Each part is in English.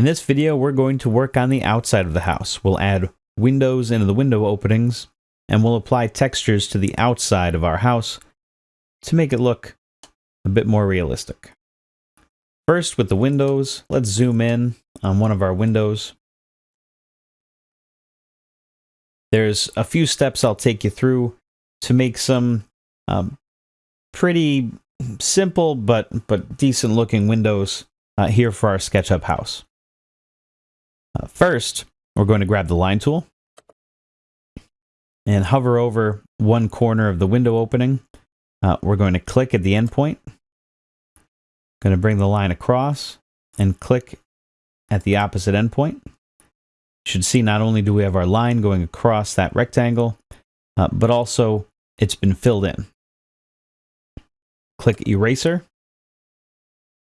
In this video, we're going to work on the outside of the house. We'll add windows into the window openings, and we'll apply textures to the outside of our house to make it look a bit more realistic. First, with the windows, let's zoom in on one of our windows. There's a few steps I'll take you through to make some um, pretty simple but but decent looking windows uh, here for our SketchUp house. Uh, first, we're going to grab the line tool and hover over one corner of the window opening. Uh, we're going to click at the endpoint. Going to bring the line across and click at the opposite endpoint. You should see not only do we have our line going across that rectangle, uh, but also it's been filled in. Click Eraser.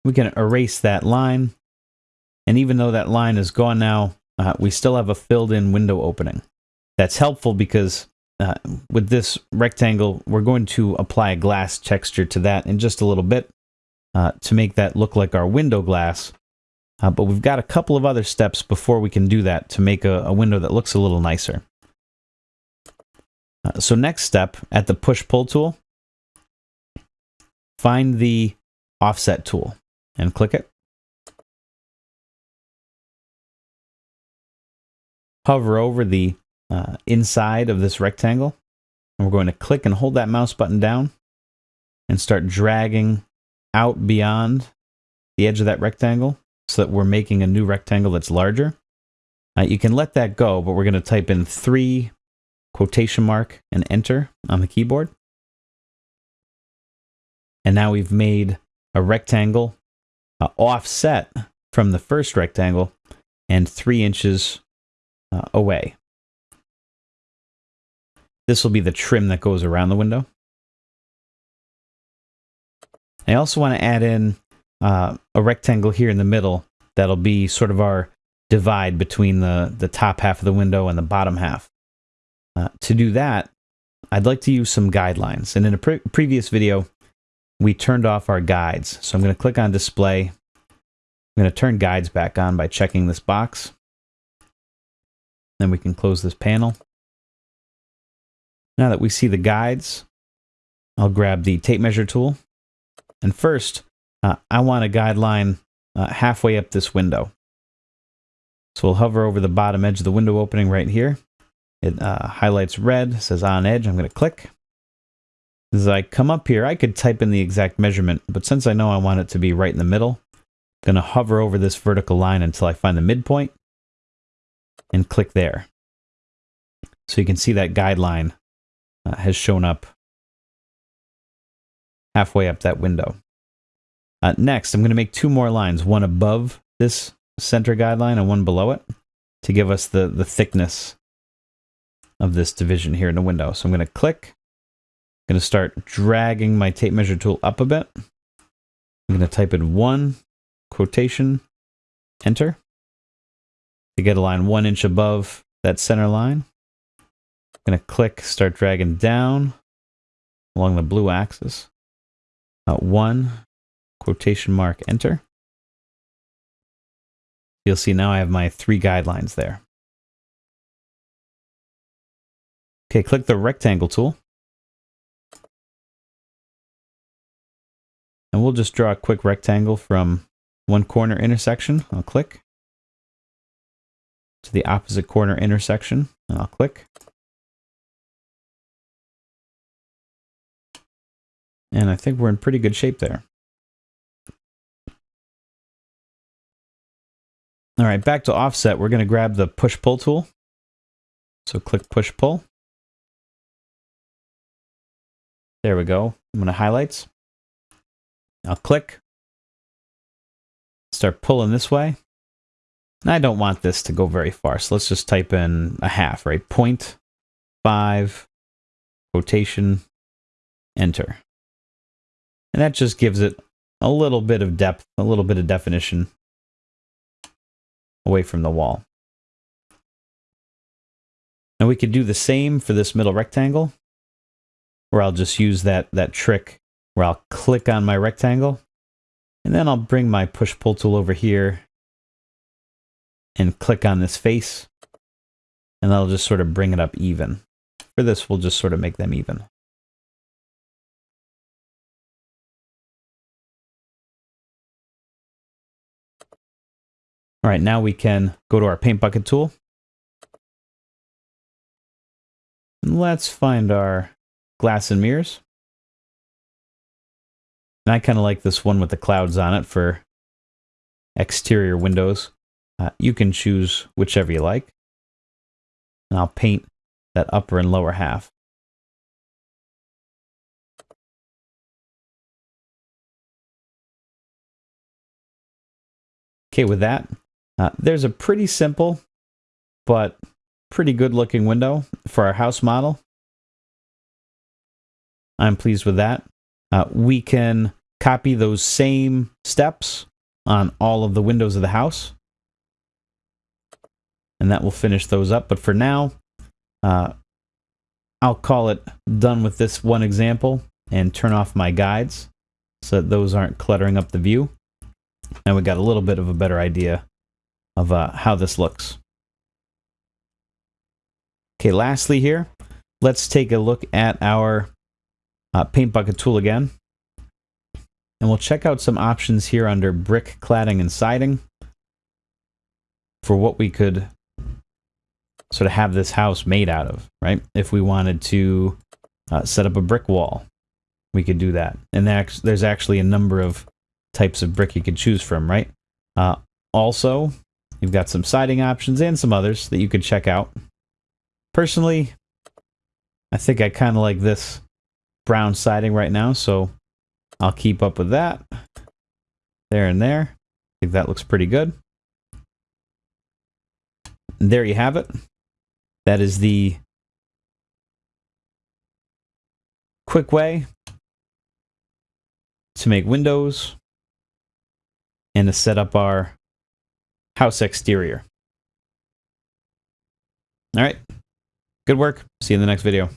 We can erase that line. And even though that line is gone now, uh, we still have a filled in window opening. That's helpful because uh, with this rectangle, we're going to apply a glass texture to that in just a little bit uh, to make that look like our window glass. Uh, but we've got a couple of other steps before we can do that to make a, a window that looks a little nicer. Uh, so next step, at the push-pull tool, find the offset tool and click it. Hover over the uh, inside of this rectangle. And we're going to click and hold that mouse button down and start dragging out beyond the edge of that rectangle so that we're making a new rectangle that's larger. Uh, you can let that go, but we're going to type in three quotation mark and enter on the keyboard. And now we've made a rectangle uh, offset from the first rectangle and three inches uh, away. This will be the trim that goes around the window. I also want to add in uh, a rectangle here in the middle that'll be sort of our divide between the, the top half of the window and the bottom half. Uh, to do that, I'd like to use some guidelines. And in a pre previous video, we turned off our guides. So I'm going to click on display. I'm going to turn guides back on by checking this box. Then we can close this panel. Now that we see the guides, I'll grab the tape measure tool. And first, uh, I want a guideline uh, halfway up this window. So we'll hover over the bottom edge of the window opening right here. It uh, highlights red, says on edge. I'm going to click. As I come up here, I could type in the exact measurement, but since I know I want it to be right in the middle, I'm going to hover over this vertical line until I find the midpoint and click there. So you can see that guideline uh, has shown up halfway up that window. Uh, next, I'm going to make two more lines, one above this center guideline and one below it to give us the, the thickness of this division here in the window. So I'm going to click. I'm going to start dragging my tape measure tool up a bit. I'm going to type in one quotation, enter, to get a line one inch above that center line. I'm going to click, start dragging down along the blue axis. Uh, one, quotation mark, enter. You'll see now I have my three guidelines there. Okay, click the rectangle tool. And we'll just draw a quick rectangle from one corner intersection. I'll click. To the opposite corner intersection. and I'll click. And I think we're in pretty good shape there. All right, back to offset, we're going to grab the push-pull tool. So click push-pull. There we go. I'm going to highlights. I'll click. Start pulling this way. I don't want this to go very far, so let's just type in a half, right? Point five, quotation, enter. And that just gives it a little bit of depth, a little bit of definition away from the wall. Now we could do the same for this middle rectangle, where I'll just use that, that trick where I'll click on my rectangle, and then I'll bring my push-pull tool over here, and click on this face, and that'll just sort of bring it up even. For this, we'll just sort of make them even. All right, now we can go to our paint bucket tool. And let's find our glass and mirrors. And I kind of like this one with the clouds on it for exterior windows. Uh, you can choose whichever you like. And I'll paint that upper and lower half. Okay, with that, uh, there's a pretty simple but pretty good looking window for our house model. I'm pleased with that. Uh, we can copy those same steps on all of the windows of the house. And that will finish those up. But for now, uh, I'll call it done with this one example and turn off my guides so that those aren't cluttering up the view. And we got a little bit of a better idea of uh, how this looks. Okay, lastly here, let's take a look at our uh, paint bucket tool again. And we'll check out some options here under brick cladding and siding for what we could sort of have this house made out of, right? If we wanted to uh, set up a brick wall, we could do that. And there's actually a number of types of brick you could choose from, right? Uh, also, you've got some siding options and some others that you could check out. Personally, I think I kind of like this brown siding right now, so I'll keep up with that. There and there. I think that looks pretty good. And there you have it. That is the quick way to make windows and to set up our house exterior. All right. Good work. See you in the next video.